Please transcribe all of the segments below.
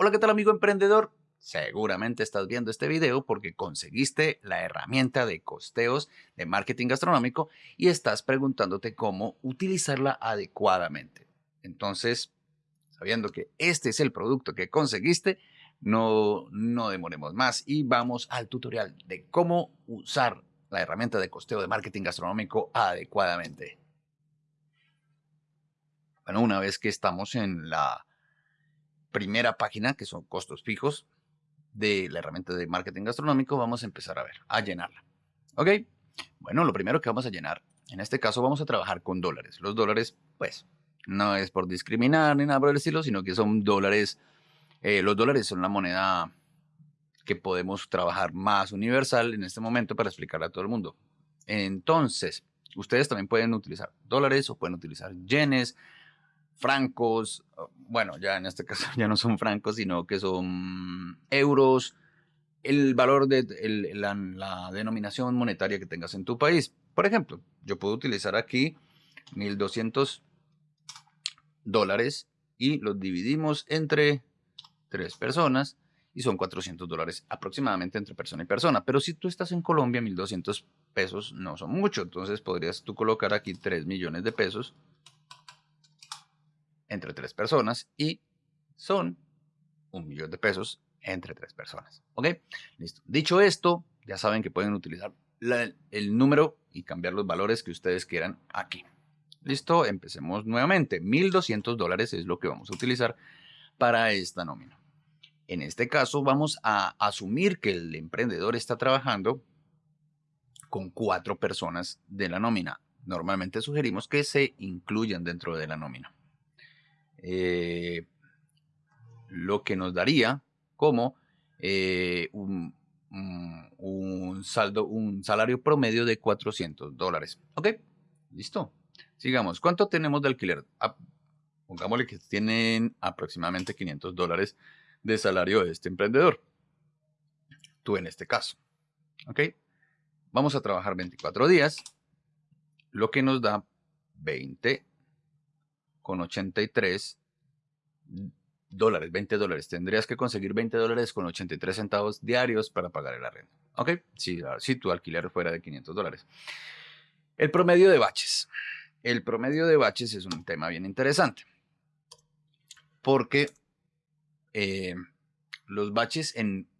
Hola, ¿qué tal amigo emprendedor? Seguramente estás viendo este video porque conseguiste la herramienta de costeos de marketing gastronómico y estás preguntándote cómo utilizarla adecuadamente. Entonces, sabiendo que este es el producto que conseguiste, no, no demoremos más y vamos al tutorial de cómo usar la herramienta de costeo de marketing gastronómico adecuadamente. Bueno, una vez que estamos en la primera página, que son costos fijos de la herramienta de marketing gastronómico, vamos a empezar a ver, a llenarla. ¿Ok? Bueno, lo primero que vamos a llenar, en este caso vamos a trabajar con dólares. Los dólares, pues, no es por discriminar ni nada por el estilo, sino que son dólares, eh, los dólares son la moneda que podemos trabajar más universal en este momento para explicarle a todo el mundo. Entonces, ustedes también pueden utilizar dólares o pueden utilizar yenes, francos, bueno, ya en este caso ya no son francos, sino que son euros, el valor de la, denominación monetaria que tengas en tu país. Por ejemplo, yo puedo utilizar aquí 1200 dólares y los dividimos entre tres personas y son 400 dólares aproximadamente entre persona y persona. Pero si tú estás en Colombia, 1200 pesos no son mucho. Entonces podrías tú colocar aquí 3 millones de pesos entre tres personas y son un millón de pesos entre tres personas. ¿Ok? Listo. Dicho esto, ya saben que pueden utilizar el número y cambiar los valores que ustedes quieran aquí. Listo, empecemos nuevamente. 1.200 dólares es lo que vamos a utilizar para esta nómina. En este caso vamos a asumir que el emprendedor está trabajando con cuatro personas de la nómina. Normalmente sugerimos que se incluyan dentro de la nómina. Eh, lo que nos daría como eh, un, saldo, un salario promedio de 400 dólares. ¿Ok? Listo. Sigamos. ¿Cuánto tenemos de alquiler? Ah, pongámosle que tienen aproximadamente 500 dólares de salario de este emprendedor. Tú en este caso. ¿Ok? Vamos a trabajar 24 días, lo que nos da 20 con 83 dólares, 20 dólares. Tendrías que conseguir 20 dólares con 83 centavos diarios para pagar el arrendo. ¿Ok? Si, si tu alquiler fuera de 500 dólares. El promedio de baches. El promedio de baches es un tema bien interesante. Porque eh, los baches en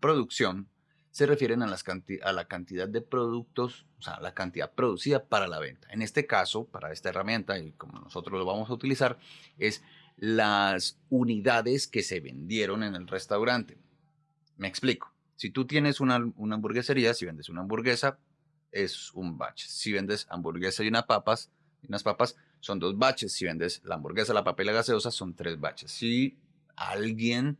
producción se refieren a, la cantidad de productos, o sea, la cantidad producida para la venta. En este caso, para esta herramienta, y como nosotros lo vamos a utilizar, es las unidades que se vendieron en el restaurante. Me explico. Si tú tienes una, hamburguesería, si vendes una hamburguesa, es un batch. Si vendes hamburguesa y, una papas, unas papas, son dos batches. Si vendes la hamburguesa, la papa y la gaseosa, son tres batches. Si alguien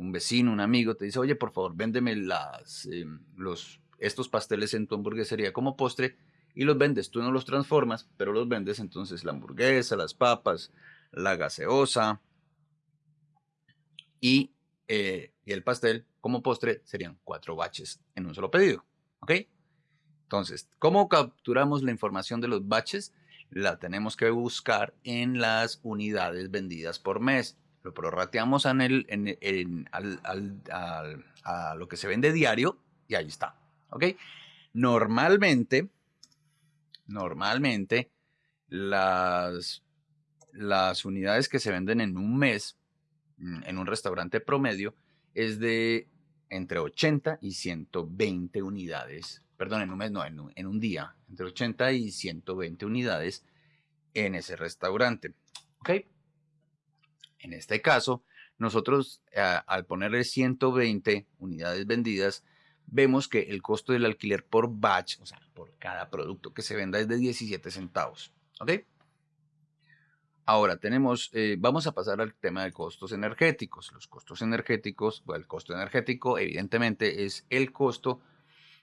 un vecino, un amigo, te dice, oye, por favor, véndeme las, eh, los, estos pasteles en tu hamburguesería como postre y los vendes. Tú no los transformas, pero los vendes entonces la hamburguesa, las papas, la gaseosa y, eh, y el pastel como postre serían cuatro baches en un solo pedido. ¿Ok? Entonces, ¿cómo capturamos la información de los baches? La tenemos que buscar en las unidades vendidas por mes lo prorrateamos en el, a lo que se vende diario y ahí está. ¿Ok? Normalmente, normalmente, las, las unidades que se venden en un mes, mm, en un restaurante promedio, es de entre 80 y 120 unidades, perdón, en un mes, no, en un día, entre 80 y 120 unidades en ese restaurante. ¿Ok? En este caso, nosotros al ponerle 120 unidades vendidas, vemos que el costo del alquiler por batch, o sea, por cada producto que se venda es de 17 centavos. ¿Ok? Ahora tenemos, eh, vamos a pasar al tema de costos energéticos. Los costos energéticos, el costo energético evidentemente es el costo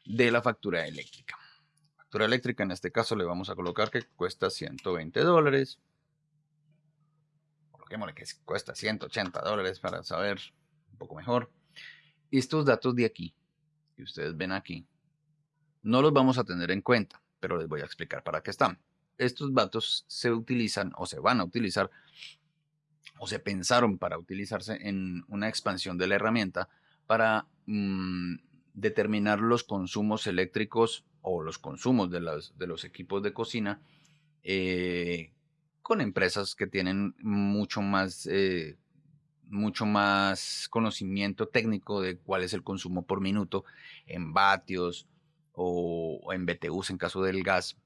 de la factura eléctrica. Factura eléctrica en este caso le vamos a colocar que cuesta 120 dólares que cuesta 180 dólares para saber un poco mejor. Estos datos de aquí, que ustedes ven aquí, no los vamos a tener en cuenta, pero les voy a explicar para qué están. Estos datos se utilizan o se van a utilizar o se pensaron para utilizarse en una expansión de la herramienta para mm, determinar los consumos eléctricos o los consumos de los, de los equipos de cocina eh, con empresas que tienen mucho más, eh, mucho más conocimiento técnico de cuál es el consumo por minuto en vatios o, en BTUs en caso del gas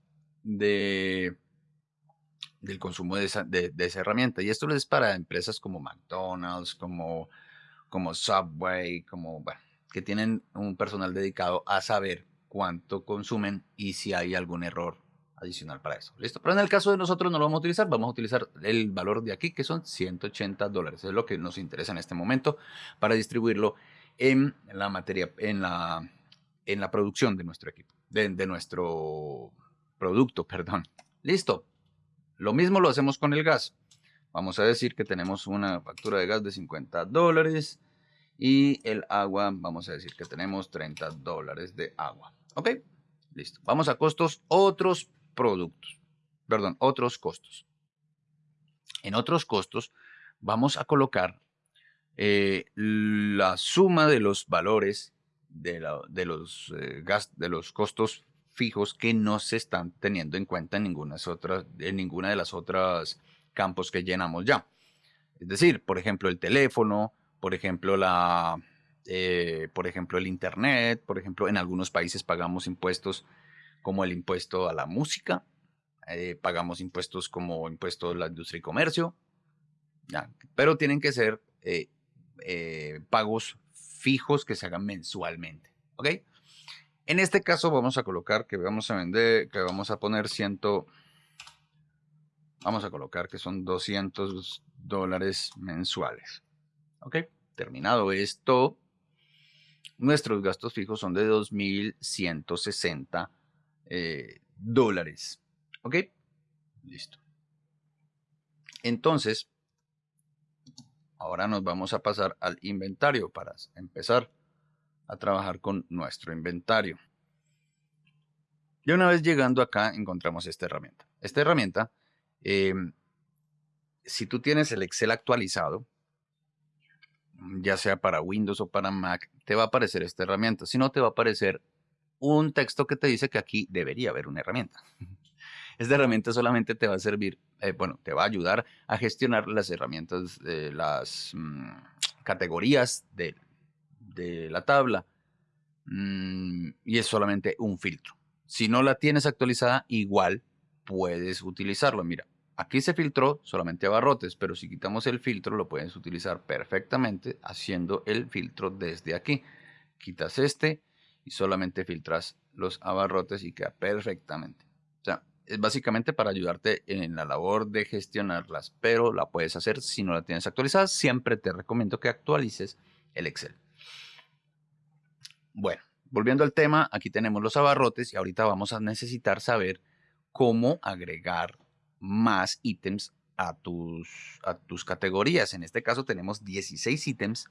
de, del consumo de esa, de, esa, herramienta. Y esto es para empresas como McDonald's, como, como Subway, como, bueno, que tienen un personal dedicado a saber cuánto consumen y si hay algún error adicional para eso. ¿Listo? Pero en el caso de nosotros no lo vamos a utilizar, vamos a utilizar el valor de aquí que son 180 dólares. Es lo que nos interesa en este momento para distribuirlo en la materia, en la, en la producción de nuestro equipo, de, nuestro producto, perdón. Listo. Lo mismo lo hacemos con el gas. Vamos a decir que tenemos una factura de gas de 50 dólares y el agua, vamos a decir que tenemos 30 dólares de agua. ¿Ok? Listo. Vamos a costos, otros productos. Perdón, otros costos. En otros costos vamos a colocar eh, la suma de los valores de, los, eh, de los costos fijos que no se están teniendo en cuenta en ninguna, otras, en ninguna de las otras campos que llenamos ya. Es decir, por ejemplo, el teléfono, por ejemplo, la, eh, por ejemplo, el Internet, por ejemplo, en algunos países pagamos impuestos como el impuesto a la música, eh, pagamos impuestos como impuesto a la industria y comercio, pero tienen que ser eh, pagos fijos que se hagan mensualmente, ¿ok? En este caso vamos a colocar que vamos a vender, que vamos a poner ciento, vamos a colocar que son 200 dólares mensuales. ¿Ok? Terminado esto, nuestros gastos fijos son de 2.160 eh, dólares. ¿Ok? Listo. Entonces, ahora nos vamos a pasar al inventario para empezar a trabajar con nuestro inventario. Y una vez llegando acá encontramos esta herramienta. Esta herramienta, em, si tú tienes el Excel actualizado, ya sea para Windows o para Mac, te va a aparecer esta herramienta. Si no, te va a aparecer un texto que te dice que aquí debería haber una herramienta. Esta herramienta solamente te va a servir, eh, bueno, te va a ayudar a gestionar las herramientas, de las mm, categorías de, la tabla. Mm, y es solamente un filtro. Si no la tienes actualizada, igual puedes utilizarlo. Mira, Aquí se filtró solamente abarrotes, pero si quitamos el filtro lo puedes utilizar perfectamente haciendo el filtro desde aquí. Quitas este y solamente filtras los abarrotes y queda perfectamente. O sea, es básicamente para ayudarte en la labor de gestionarlas, pero la puedes hacer si no la tienes actualizada. Siempre te recomiendo que actualices el Excel. Bueno, volviendo al tema, aquí tenemos los abarrotes y ahorita vamos a necesitar saber cómo agregar más ítems a tus, a tus categorías. En este caso tenemos 16 ítems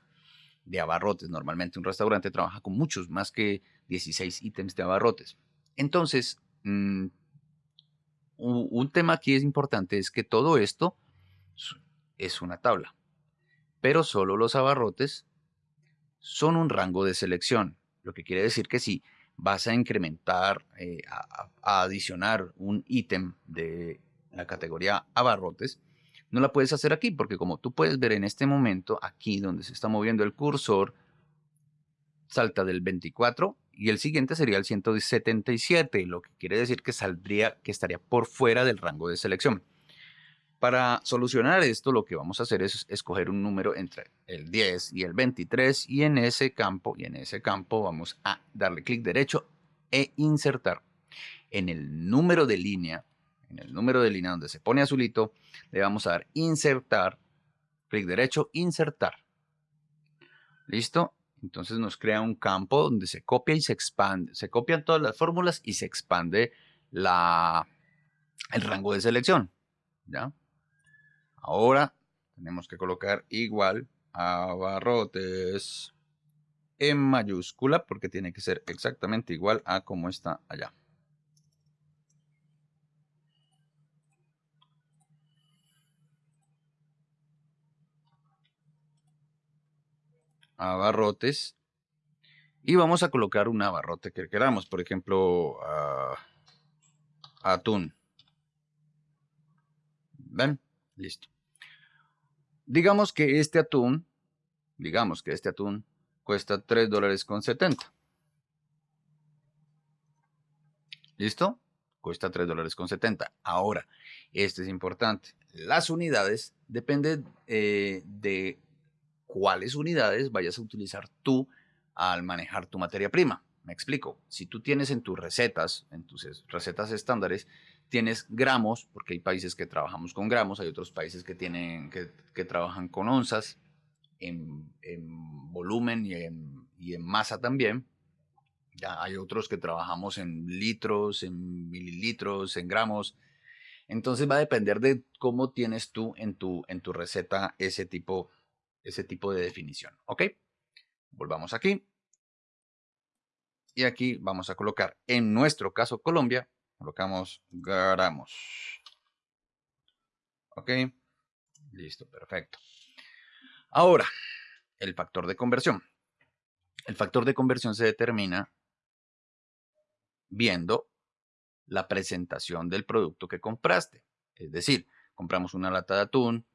de abarrotes. Normalmente un restaurante trabaja con muchos más que 16 ítems de abarrotes. Entonces, mm, un tema aquí es importante es que todo esto es una tabla, pero solo los abarrotes son un rango de selección, lo que quiere decir que si vas a incrementar, eh, a, adicionar un ítem de la categoría abarrotes, no la puedes hacer aquí porque como tú puedes ver en este momento, aquí donde se está moviendo el cursor, salta del 24 y el siguiente sería el 177, lo que quiere decir que saldría, que estaría por fuera del rango de selección. Para solucionar esto, lo que vamos a hacer es escoger un número entre el 10 y el 23 y en ese campo, y en ese campo vamos a darle clic derecho e insertar. En el número de línea en el número de línea donde se pone azulito, le vamos a dar insertar, clic derecho, insertar. ¿Listo? Entonces nos crea un campo donde se copia y se expande, se copian todas las fórmulas y se expande la, el rango de selección. ¿Ya? Ahora tenemos que colocar igual a barrotes en mayúscula porque tiene que ser exactamente igual a como está allá. Abarrotes y vamos a colocar un abarrote que queramos, por ejemplo, atún. ¿Ven? Listo. Digamos que este atún, digamos que este atún cuesta 3 dólares con 70. ¿Listo? Cuesta 3 dólares con 70. Ahora, este es importante. Las unidades dependen eh, de cuáles unidades vayas a utilizar tú al manejar tu materia prima. Me explico. Si tú tienes en tus recetas, en tus recetas estándares, tienes gramos, porque hay países que trabajamos con gramos, hay otros países que, tienen, que, trabajan con onzas, en, volumen y en, y en, masa también. Ya hay otros que trabajamos en litros, en mililitros, en gramos. Entonces va a depender de cómo tienes tú en tu, en tu receta ese tipo, ese tipo de definición. ¿Ok? Volvamos aquí. Y aquí vamos a colocar, en nuestro caso Colombia, colocamos gramos. ¿Ok? Listo, perfecto. Ahora, el factor de conversión. El factor de conversión se determina viendo la presentación del producto que compraste. Es decir, compramos una lata de atún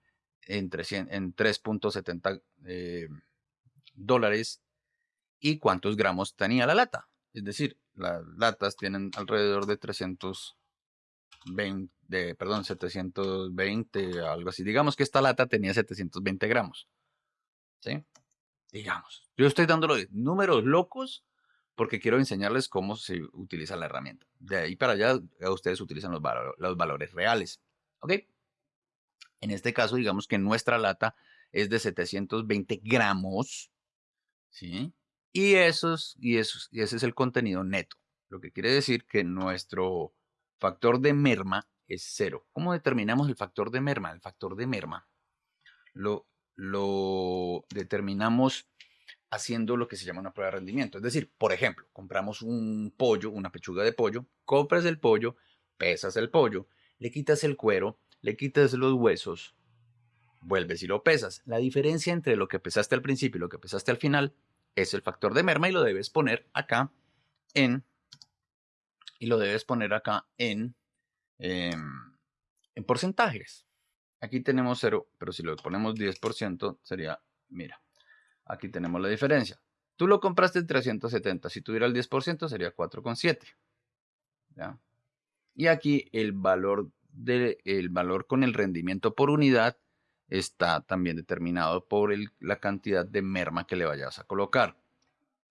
en, en 3.70 eh, dólares y cuántos gramos tenía la lata. Es decir, las latas tienen alrededor de 320, de, perdón, 720, algo así. Digamos que esta lata tenía 720 gramos. ¿Sí? Digamos. Yo estoy dándole números locos porque quiero enseñarles cómo se utiliza la herramienta. De ahí para allá, ustedes utilizan los, los valores reales. ¿Ok? En este caso, digamos que nuestra lata es de 720 gramos. ¿Sí? Y, esos, y, esos, y ese es el contenido neto. Lo que quiere decir que nuestro factor de merma es cero. ¿Cómo determinamos el factor de merma? El factor de merma lo, lo determinamos haciendo lo que se llama una prueba de rendimiento. Es decir, por ejemplo, compramos un pollo, una pechuga de pollo, compras el pollo, pesas el pollo, le quitas el cuero, le quitas los huesos, vuelves y lo pesas. La diferencia entre lo que pesaste al principio y lo que pesaste al final es el factor de merma y lo debes poner acá en y lo debes poner acá en, em, en porcentajes. Aquí tenemos 0, pero si lo ponemos 10% sería, mira, Aquí tenemos la diferencia. Tú lo compraste en 370. Si tuviera el 10% sería 4,7. Y aquí el valor, de, el valor con el rendimiento por unidad está también determinado por la cantidad de merma que le vayas a colocar.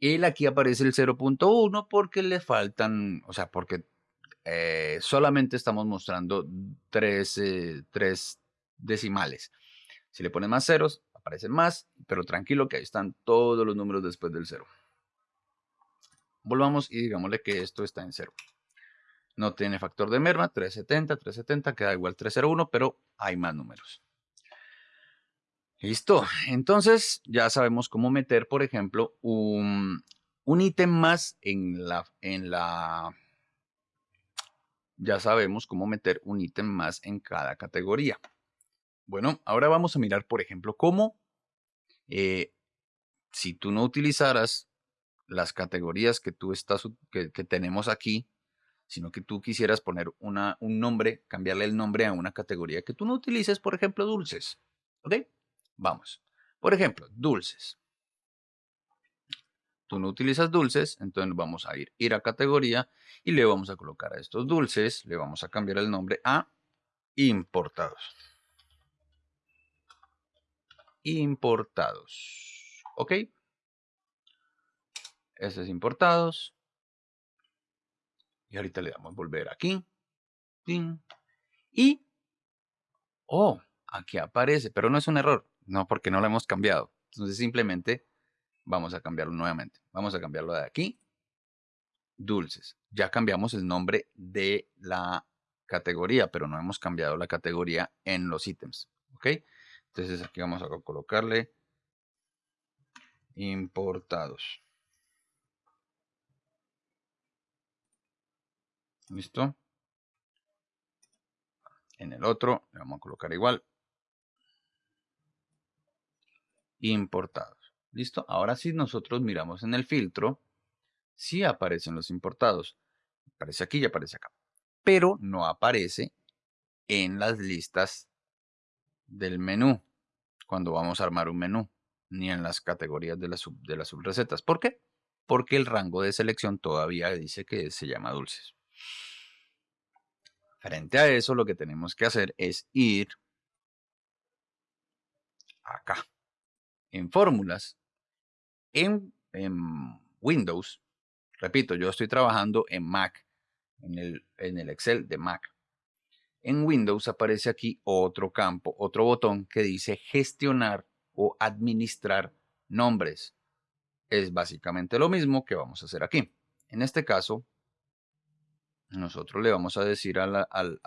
Y aquí aparece el 0.1 porque le faltan, o sea, porque eh, solamente estamos mostrando tres, eh, tres decimales. Si le pones más ceros, aparecen más, pero tranquilo que ahí están todos los números después del cero. Volvamos y digámosle que esto está en cero. No tiene factor de merma, 370, 370, queda igual 301, pero hay más números. Listo, entonces ya sabemos cómo meter, por ejemplo, un, un ítem más en la, en la... Ya sabemos cómo meter un ítem más en cada categoría. Bueno, ahora vamos a mirar, por ejemplo, cómo eh, si tú no utilizaras las categorías que tú estás, que, tenemos aquí, sino que tú quisieras poner una, un nombre, cambiarle el nombre a una categoría que tú no utilices, por ejemplo, dulces. ¿Ok? Vamos. Por ejemplo, dulces. Tú no utilizas dulces, entonces vamos a ir, ir a categoría y le vamos a colocar a estos dulces, le vamos a cambiar el nombre a importados importados. ¿Ok? Este es importados. Y ahorita le damos volver aquí. Y, oh, aquí aparece, pero no es un error. No, porque no lo hemos cambiado. Entonces simplemente vamos a cambiarlo nuevamente. Vamos a cambiarlo de aquí. Dulces. Ya cambiamos el nombre de la categoría, pero no hemos cambiado la categoría en los ítems. ¿Ok? Entonces aquí vamos a colocarle importados. ¿Listo? En el otro le vamos a colocar igual. Importados. ¿Listo? Ahora si nosotros miramos en el filtro, sí aparecen los importados. Aparece aquí y aparece acá. Pero no aparece en las listas del menú, cuando vamos a armar un menú, ni en las categorías de, de las subrecetas. ¿Por qué? Porque el rango de selección todavía dice que se llama dulces. Frente a eso, lo que tenemos que hacer es ir acá, en fórmulas, en, Windows. Repito, yo estoy trabajando en Mac, en el, en el Excel de Mac. En Windows aparece aquí otro campo, otro botón que dice gestionar o administrar nombres. Es básicamente lo mismo que vamos a hacer aquí. En este caso, nosotros le vamos a decir al, al,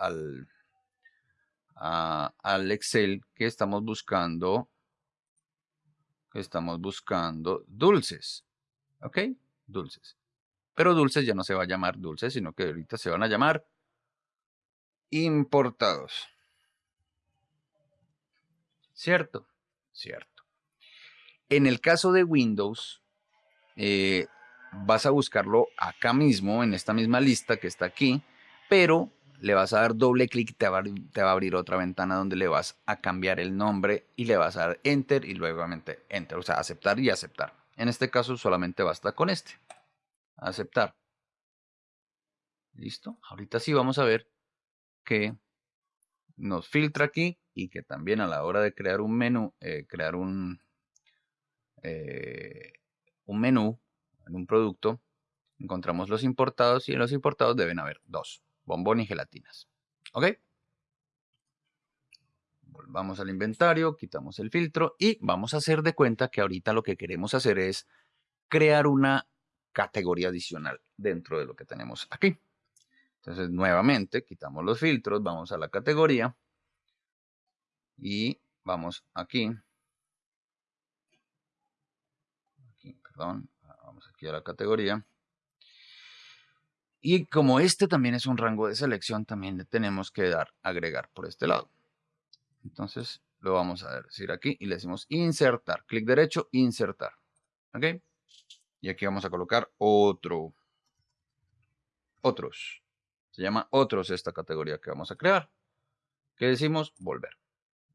al Excel que estamos buscando, que estamos buscando dulces. ¿Ok? Dulces. Pero dulces ya no se va a llamar dulces, sino que ahorita se van a llamar importados. ¿Cierto? Cierto. En el caso de Windows, eh, vas a buscarlo acá mismo, en esta misma lista que está aquí, pero le vas a dar doble clic y te va, a abrir otra ventana donde le vas a cambiar el nombre y le vas a dar enter y luego enter, o sea, aceptar y aceptar. En este caso solamente basta con este, aceptar. ¿Listo? Ahorita sí vamos a ver que nos filtra aquí y que también a la hora de crear un menú, eh, crear un, eh, un menú en un producto, encontramos los importados y en los importados deben haber dos, bombón y gelatinas. ¿Ok? Volvamos al inventario, quitamos el filtro y vamos a hacer de cuenta que ahorita lo que queremos hacer es crear una categoría adicional dentro de lo que tenemos aquí. Entonces, nuevamente, quitamos los filtros, vamos a la categoría y vamos aquí. aquí perdón, aquí a la categoría. Y como este también es un rango de selección, también le tenemos que dar agregar por este lado. Entonces lo vamos a decir aquí y le decimos insertar. Clic derecho, insertar. ¿Ok? Y aquí vamos a colocar otro. Otros. Se llama otros esta categoría que vamos a crear. ¿Qué decimos? Volver.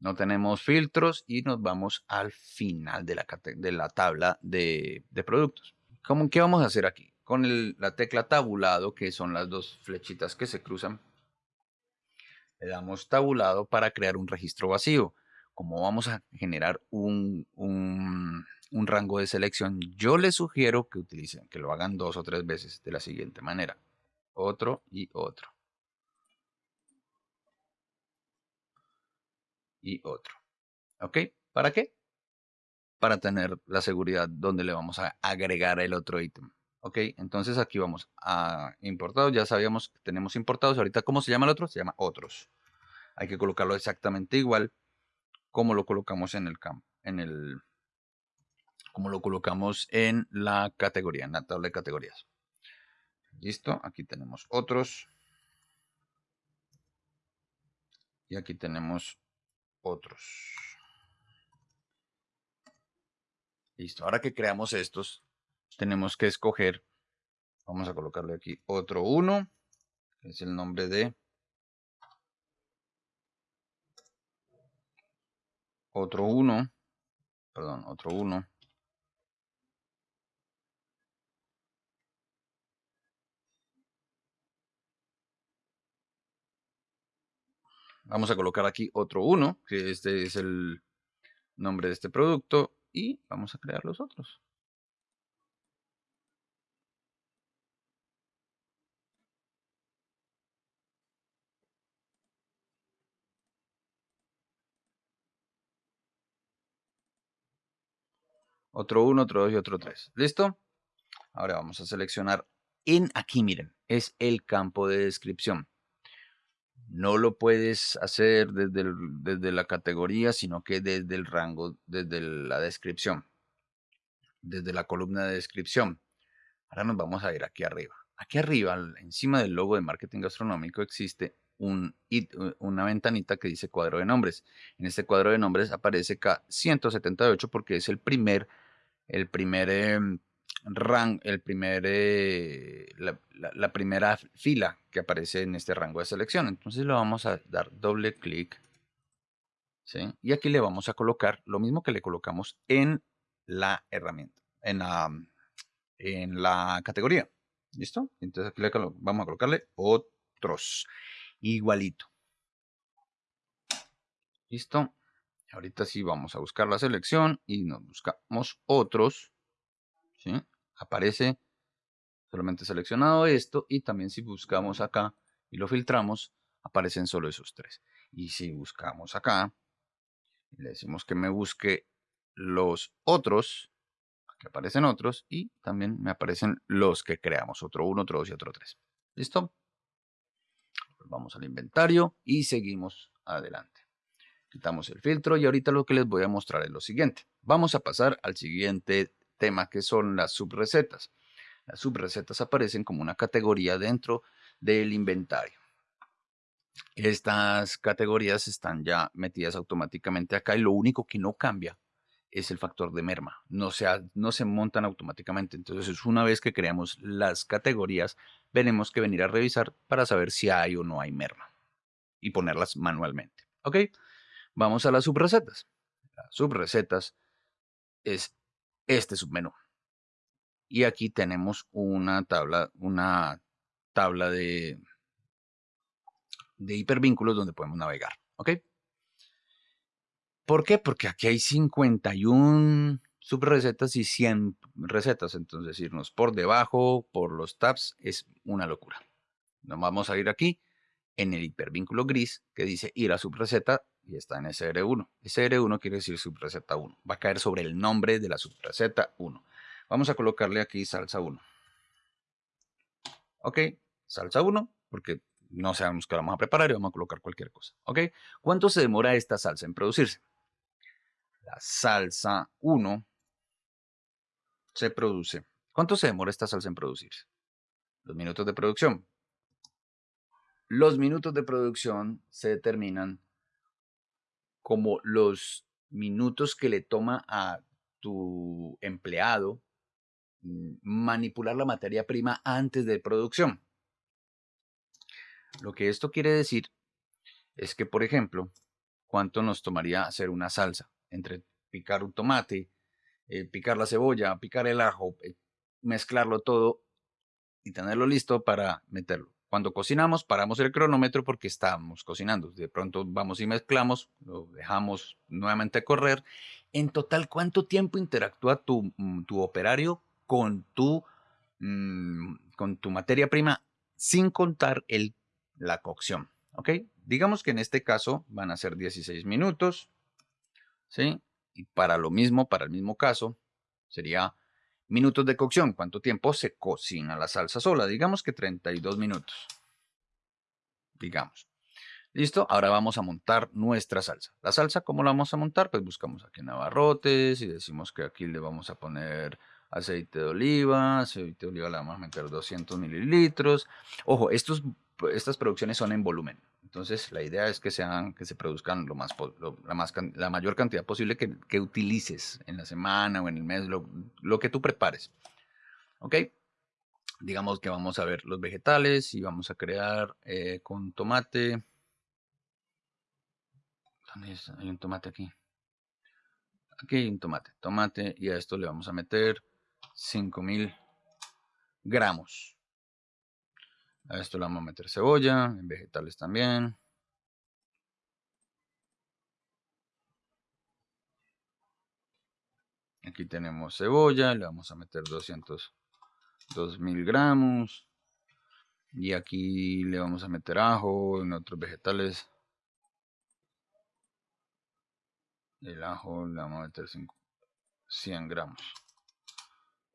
No tenemos filtros y nos vamos al final de la, de la tabla de, de productos. ¿Cómo, ¿Qué vamos a hacer aquí? Con la tecla tabulado, que son las dos flechitas que se cruzan, le damos tabulado para crear un registro vacío. Como vamos a generar un, un, un rango de selección, yo les sugiero que utilicen, que lo hagan dos o tres veces de la siguiente manera. Otro y otro. Y otro. ¿Ok? ¿Para qué? Para tener la seguridad donde le vamos a agregar el otro ítem. Ok, entonces aquí vamos a importados, ya sabíamos que tenemos importados, ahorita ¿cómo se llama el otro? Se llama otros. Hay que colocarlo exactamente igual como lo colocamos en el campo, en el, como lo colocamos en la categoría, en la tabla de categorías. Listo, aquí tenemos otros. Y aquí tenemos otros. Listo, ahora que creamos estos, tenemos que escoger, vamos a colocarle aquí otro 1, que es el nombre de otro 1, perdón, otro 1. Vamos a colocar aquí otro 1, que este es el nombre de este producto y vamos a crear los otros. Otro 1, otro 2 y otro 3. ¿Listo? Ahora vamos a seleccionar en aquí, miren, es el campo de descripción no lo puedes hacer desde, desde la categoría, sino que desde el rango, desde la descripción, desde la columna de descripción. Ahora nos vamos a ir aquí arriba. Aquí arriba, encima del logo de marketing gastronómico, existe un, una ventanita que dice cuadro de nombres. En este cuadro de nombres aparece K178 porque es el primer el primer em, rango, el primer, eh, la, primera fila que aparece en este rango de selección. Entonces le vamos a dar doble clic. Y aquí le vamos a colocar lo mismo que le colocamos en la herramienta, en la, en la categoría. ¿Listo? Entonces aquí le vamos a colocarle otros. Igualito. ¿Listo? Ahorita sí vamos a buscar la selección y nos buscamos otros. ¿sí? Aparece solamente seleccionado esto y también si buscamos acá y lo filtramos, aparecen solo esos tres. Y si buscamos acá, le decimos que me busque los otros, aquí aparecen otros y también me aparecen los que creamos, otro uno, otro dos y otro tres. ¿Listo? Vamos al inventario y seguimos adelante. Quitamos el filtro y ahorita lo que les voy a mostrar es lo siguiente. Vamos a pasar al siguiente tema que son las subrecetas. Las subrecetas aparecen como una categoría dentro del inventario. Estas categorías están ya metidas automáticamente acá y lo único que no cambia es el factor de merma. No se, no se montan automáticamente. Entonces, una vez que creamos las categorías, tenemos que venir a revisar para saber si hay o no hay merma y ponerlas manualmente. ¿Ok? Vamos a las subrecetas. Las subrecetas es este submenú. Y aquí tenemos una tabla, una tabla de, de hipervínculos donde podemos navegar. ¿Ok? ¿Por qué? Porque aquí hay 51 subrecetas y 100 recetas. Entonces irnos por debajo, por los tabs, es una locura. Nos vamos a ir aquí en el hipervínculo gris que dice ir a subreceta y está en SR1. SR1 quiere decir subreceta 1. Va a caer sobre el nombre de la subreceta 1. Vamos a colocarle aquí salsa 1. Ok, salsa 1, porque no sabemos qué vamos a preparar y vamos a colocar cualquier cosa. Ok, ¿cuánto se demora esta salsa en producirse? La salsa 1 se produce. ¿Cuánto se demora esta salsa en producirse? Los minutos de producción. Los minutos de producción se determinan como los minutos que le toma a tu empleado mm, manipular la materia prima antes de producción. Lo que esto quiere decir es que, por ejemplo, ¿cuánto nos tomaría hacer una salsa? Entre picar un tomate, eh, picar la cebolla, picar el ajo, eh, mezclarlo todo y tenerlo listo para meterlo. Cuando cocinamos, paramos el cronómetro porque estamos cocinando. De pronto vamos y mezclamos, lo dejamos nuevamente correr. En total, ¿cuánto tiempo interactúa tu, mm, operario con tu, mm, con tu materia prima sin contar el, la cocción? ¿Ok? Digamos que en este caso van a ser 16 minutos. ¿Sí? Y para lo mismo, para el mismo caso, sería Minutos de cocción. ¿Cuánto tiempo se cocina la salsa sola? Digamos que 32 minutos. Digamos. ¿Listo? Ahora vamos a montar nuestra salsa. La salsa, ¿cómo la vamos a montar? Pues buscamos aquí en y decimos que aquí le vamos a poner aceite de oliva. Aceite de oliva le vamos a meter 200 mililitros. Ojo, estas producciones son en volumen. Entonces, la idea es que, sean, que se produzcan la, más, la mayor cantidad posible que, utilices en la semana o en el mes, lo, que tú prepares. ¿Ok? Digamos que vamos a ver los vegetales y vamos a crear eh, con tomate. ¿Dónde Hay un tomate aquí. Aquí hay un tomate. Tomate y a esto le vamos a meter 5000 gramos. A esto le vamos a meter cebolla, en vegetales también. Aquí tenemos cebolla, le vamos a meter 200, 2000 gramos. Y aquí le vamos a meter ajo, en otros vegetales. El ajo le vamos a meter 100 gramos.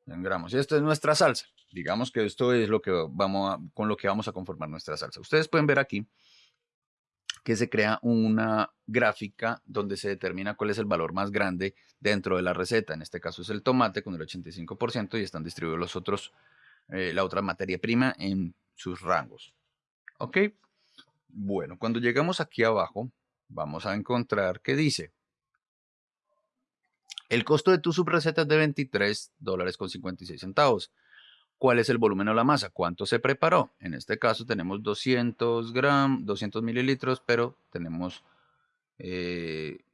100 gramos. Y esta es nuestra salsa. Digamos que esto es lo que vamos con lo que vamos a conformar nuestra salsa. Ustedes pueden ver aquí que se crea una gráfica donde se determina cuál es el valor más grande dentro de la receta. En este caso es el tomate con el 85% y están distribuidos los otros, eh, la otra materia prima en sus rangos. ¿Ok? Bueno, cuando llegamos aquí abajo, vamos a encontrar que dice El costo de tu subreceta es de 23 dólares con 56 centavos. ¿Cuál es el volumen o la masa? ¿Cuánto se preparó? En este caso tenemos 200 gramos, 200 mililitros, pero tenemos eh,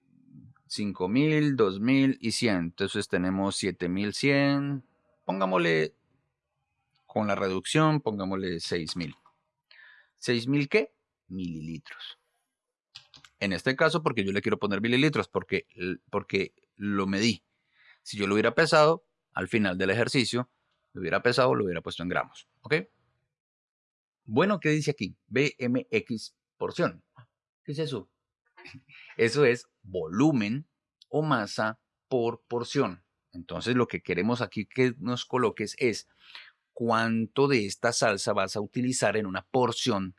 5000, 2000 y 100. Entonces tenemos 7100. Pongámosle con la reducción, pongámosle 6000. ¿6000 qué? Mililitros. En este caso, porque yo le quiero poner mililitros, porque, porque lo medí. Si yo lo hubiera pesado, al final del ejercicio, lo hubiera pesado, lo hubiera puesto en gramos. ¿Ok? Bueno, ¿qué dice aquí? BMX porción. ¿Qué es eso? Eso es volumen o masa por porción. Entonces lo que queremos aquí que nos coloques es cuánto de esta salsa vas a utilizar en una porción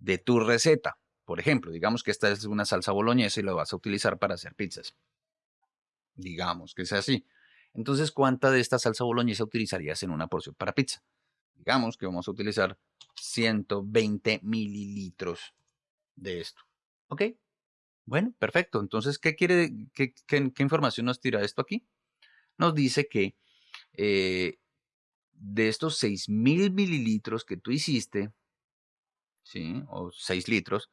de tu receta. Por ejemplo, digamos que esta es una salsa boloñesa y la vas a utilizar para hacer pizzas. Digamos que sea así. Entonces, ¿cuánta de esta salsa boloñesa utilizarías en una porción para pizza? Digamos que vamos a utilizar 120 mililitros de esto. ¿Ok? Bueno, perfecto. Entonces, ¿qué quiere, qué, información nos tira esto aquí? Nos dice que eh, de estos 6.000 mililitros que tú hiciste, ¿sí? O 6 litros,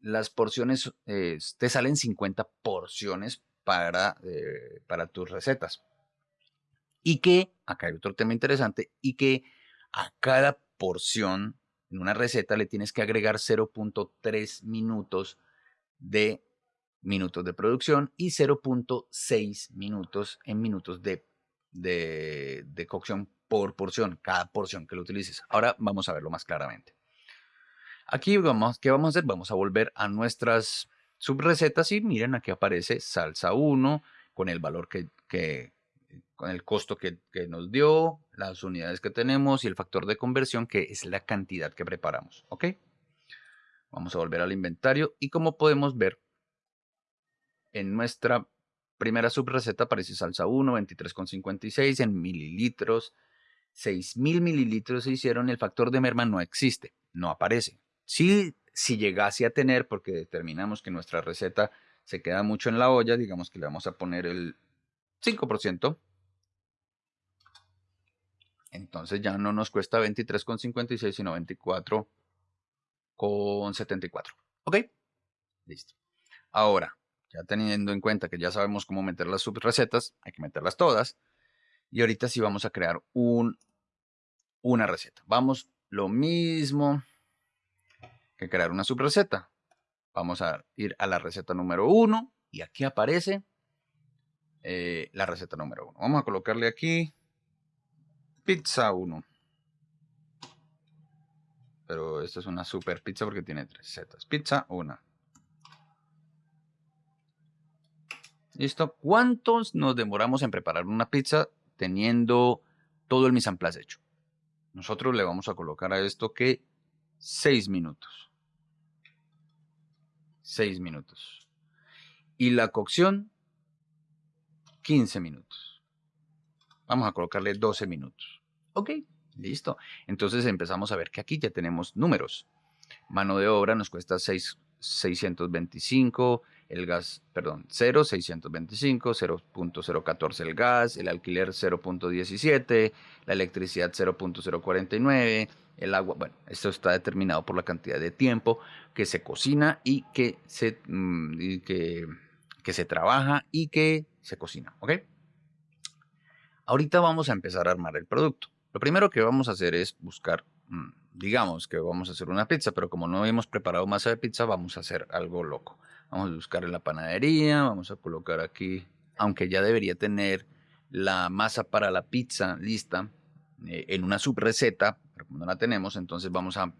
las porciones, eh, te salen 50 porciones para, eh, para tus recetas. Y que, acá hay otro tema interesante, y que a cada porción en una receta le tienes que agregar 0.3 minutos de minutos de producción y 0.6 minutos en minutos de, de, de, cocción por porción, cada porción que lo utilices. Ahora vamos a verlo más claramente. Aquí vamos, ¿qué vamos a hacer? Vamos a volver a nuestras subrecetas y miren aquí aparece salsa 1 con el valor que, con el costo que, nos dio, las unidades que tenemos y el factor de conversión que es la cantidad que preparamos. ¿Ok? Vamos a volver al inventario y como podemos ver en nuestra primera subreceta aparece salsa 1, 23,56 en mililitros. 6.000 mililitros se hicieron, el factor de merma no existe, no aparece. Si si llegase a tener, porque determinamos que nuestra receta se queda mucho en la olla, digamos que le vamos a poner el 5%, entonces ya no nos cuesta 23,56 sino 24,74. ¿Ok? Listo. Ahora, ya teniendo en cuenta que ya sabemos cómo meter las subrecetas, hay que meterlas todas. Y ahorita sí vamos a crear un, una receta. Vamos lo mismo crear una subreceta. Vamos a ir a la receta número 1 y aquí aparece eh, la receta número 1. Vamos a colocarle aquí pizza 1. Pero esta es una super pizza porque tiene tres recetas. Pizza 1. ¿Listo? ¿Cuántos nos demoramos en preparar una pizza teniendo todo el mise en place hecho? Nosotros le vamos a colocar a esto que 6 minutos. 6 minutos. Y la cocción, 15 minutos. Vamos a colocarle 12 minutos. Ok, listo. Entonces empezamos a ver que aquí ya tenemos números. Mano de obra nos cuesta 6, 625, el gas, perdón, 0, 625, 0.014 el gas, el alquiler 0.17, la electricidad 0.049, el agua, bueno, esto está determinado por la cantidad de tiempo que se cocina y que se, mm, que, se trabaja y que se cocina, ¿ok? Ahorita vamos a empezar a armar el producto. Lo primero que vamos a hacer es buscar, digamos que vamos a hacer una pizza, pero como no hemos preparado masa de pizza, vamos a hacer algo loco. Vamos a buscar en la panadería, vamos a colocar aquí, aunque ya debería tener la masa para la pizza lista eh, en una subreceta, pero como no la tenemos, entonces vamos a,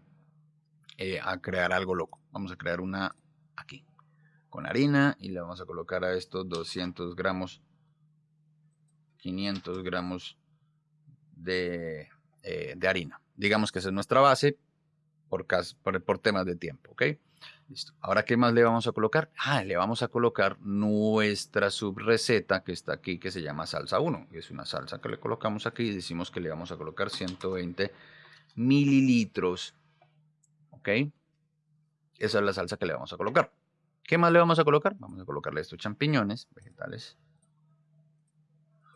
eh, a crear algo loco. Vamos a crear una aquí, con harina, y le vamos a colocar a estos 200 gramos, 500 gramos de, eh, de harina. Digamos que esa es nuestra base por, temas de tiempo, ¿ok? Listo. Ahora, ¿qué más le vamos a colocar? Ah, le vamos a colocar nuestra subreceta que está aquí, que se llama salsa 1. Es una salsa que le colocamos aquí y decimos que le vamos a colocar 120 mililitros. ¿Ok? Esa es la salsa que le vamos a colocar. ¿Qué más le vamos a colocar? Vamos a colocarle estos champiñones vegetales.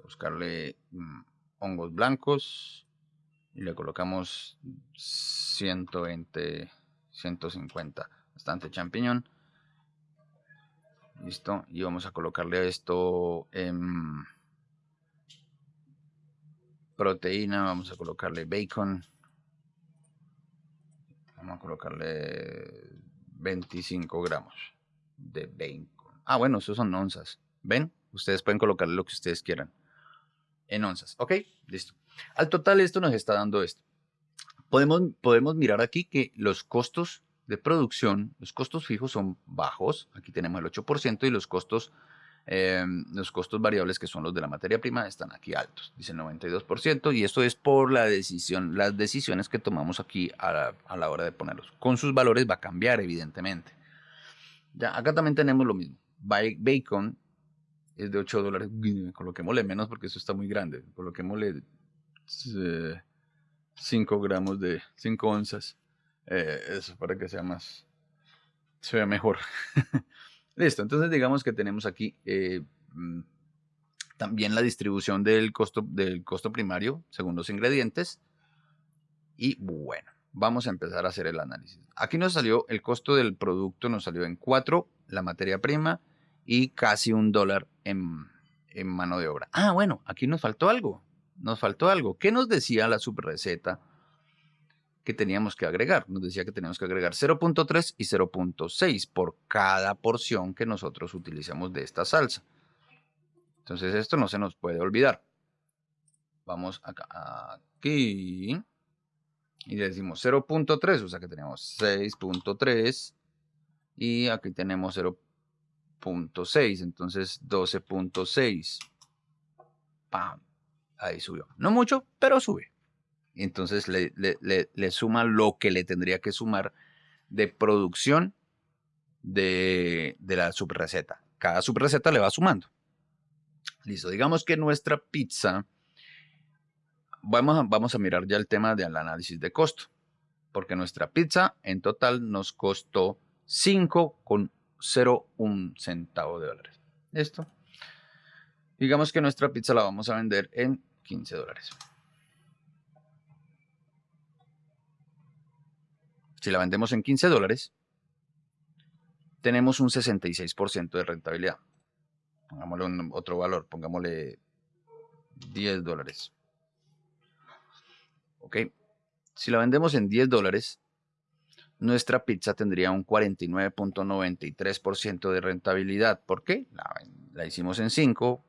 buscarle mm, hongos blancos. Y le colocamos 120, 150. Bastante champiñón. Listo. Y vamos a colocarle esto en proteína. Vamos a colocarle bacon. Vamos a colocarle 25 gramos de bacon. Ah, bueno, esos son onzas. ¿Ven? Ustedes pueden colocarle lo que ustedes quieran en onzas. ¿Ok? Listo. Al total esto nos está dando esto. Podemos, podemos mirar aquí que los costos de producción, los costos fijos son bajos, aquí tenemos el 8% y los costos, eh, los costos variables que son los de la materia prima están aquí altos, dice el 92% y esto es por la decisión, las decisiones que tomamos aquí a la, a la hora de ponerlos. Con sus valores va a cambiar evidentemente. Ya, acá también tenemos lo mismo. Bacon es de 8 dólares. Coloquémosle menos porque eso está muy grande. Coloquémosle 5 gramos de 5 onzas. Eh, eso para que sea más, se vea mejor. Listo, entonces digamos que tenemos aquí eh, mm, también la distribución del costo, del costo primario según los ingredientes. Y bueno, vamos a empezar a hacer el análisis. Aquí nos salió el costo del producto, nos salió en 4 la materia prima y casi un dólar en, en mano de obra. Ah, bueno, aquí nos faltó algo. Nos faltó algo. ¿Qué nos decía la subreceta? que teníamos que agregar. Nos decía que teníamos que agregar 0.3 y 0.6 por cada porción que nosotros utilicemos de esta salsa. Entonces esto no se nos puede olvidar. Vamos acá, aquí y decimos 0.3, o sea que tenemos 6.3 y aquí tenemos 0.6, entonces 12.6. ¡Pam! Ahí subió. No mucho, pero sube entonces le, le, suma lo que le tendría que sumar de producción de, la subreceta. Cada subreceta le va sumando. Listo, digamos que nuestra pizza, vamos a, vamos a mirar ya el tema del análisis de costo, porque nuestra pizza en total nos costó 5,01 centavo de dólares. Esto. Digamos que nuestra pizza la vamos a vender en 15 dólares. Si la vendemos en 15 dólares, tenemos un 66% de rentabilidad. Pongámosle otro valor, pongámosle 10 dólares. Ok. Si la vendemos en 10 dólares, nuestra pizza tendría un 49.93% de rentabilidad. ¿Por qué? La, hicimos en 5,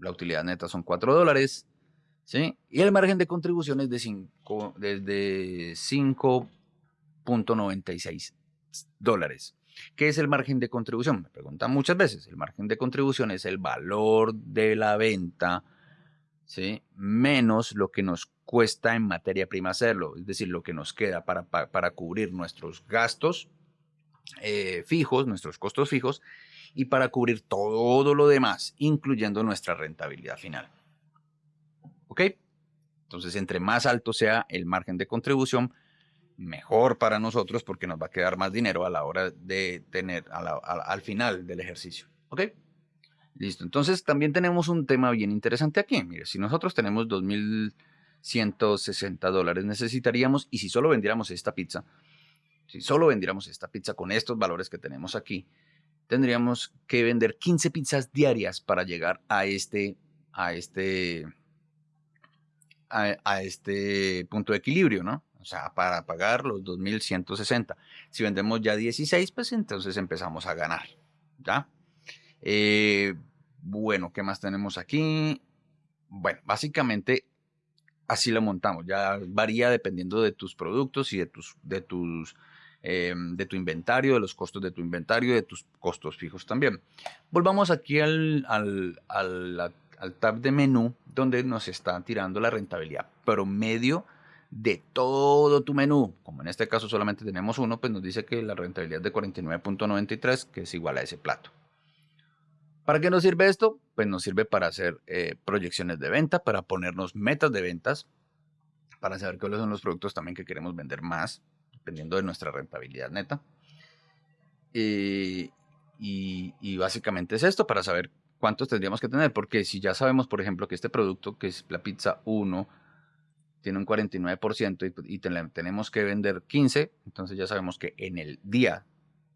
la utilidad neta son 4 dólares, ¿sí? Y el margen de contribución es de 5, desde 5 .96 dólares. ¿Qué es el margen de contribución? Me preguntan muchas veces. El margen de contribución es el valor de la venta ¿sí? menos lo que nos cuesta en materia prima hacerlo, es decir, lo que nos queda para, para, cubrir nuestros gastos eh, fijos, nuestros costos fijos, y para cubrir todo lo demás, incluyendo nuestra rentabilidad final. ¿Ok? Entonces, entre más alto sea el margen de contribución, mejor para nosotros porque nos va a quedar más dinero a la hora de tener al final del ejercicio. ¿Ok? Listo. Entonces también tenemos un tema bien interesante aquí. Mire, si nosotros tenemos 2.160 dólares necesitaríamos, y si solo vendiéramos esta pizza, si solo vendiéramos esta pizza con estos valores que tenemos aquí, tendríamos que vender 15 pizzas diarias para llegar a este, a este, a este punto de equilibrio, ¿no? O sea, para pagar los 2.160. Si vendemos ya 16, pues entonces empezamos a ganar. ¿Ya? Eh, bueno, ¿qué más tenemos aquí? Bueno, básicamente así lo montamos. Ya varía dependiendo de tus productos y de tus, de tus, em, de tu inventario, de los costos de tu inventario de tus costos fijos también. Volvamos aquí al, al, al, al tab de menú donde nos está tirando la rentabilidad promedio de todo tu menú. Como en este caso solamente tenemos uno, pues nos dice que la rentabilidad es de 49.93, que es igual a ese plato. ¿Para qué nos sirve esto? Pues nos sirve para hacer eh, proyecciones de venta, para ponernos metas de ventas, para saber cuáles son los productos también que queremos vender más, dependiendo de nuestra rentabilidad neta. Eh, y, básicamente es esto para saber cuántos tendríamos que tener, porque si ya sabemos, por ejemplo, que este producto, que es la pizza 1, tiene un 49% y, tenemos que vender 15, entonces ya sabemos que en el día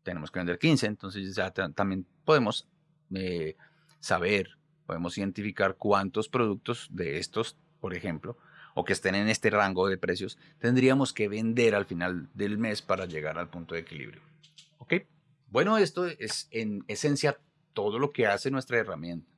tenemos que vender 15, entonces ya también podemos eh, saber, podemos identificar cuántos productos de estos, por ejemplo, o que estén en este rango de precios, tendríamos que vender al final del mes para llegar al punto de equilibrio. ¿Ok? Bueno, esto es en esencia todo lo que hace nuestra herramienta.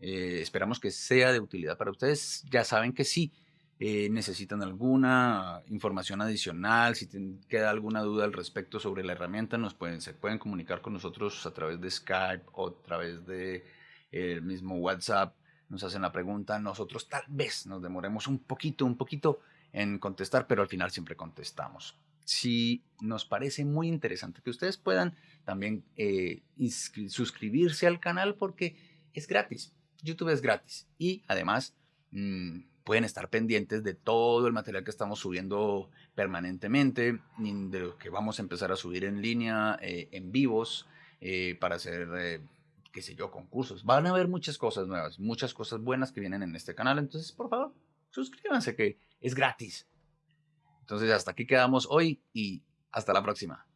Eh, esperamos que sea de utilidad para ustedes. Ya saben que sí, eh, necesitan alguna información adicional, si queda alguna duda al respecto sobre la herramienta, nos pueden, se pueden comunicar con nosotros a través de Skype o a través de el mismo WhatsApp. Nos hacen la pregunta, nosotros tal vez nos demoremos un poquito, un poquito en contestar, pero al final siempre contestamos si nos parece muy interesante que ustedes puedan también eh, suscribirse al canal porque es gratis. YouTube es gratis y además mm, pueden estar pendientes de todo el material que estamos subiendo permanentemente, de lo que vamos a empezar a subir en línea, eh, en vivos, eh, para hacer, qué sé yo, concursos. Van a haber muchas cosas nuevas, muchas cosas buenas que vienen en este canal. Entonces, por favor, suscríbanse que es gratis. Entonces hasta aquí quedamos hoy y hasta la próxima.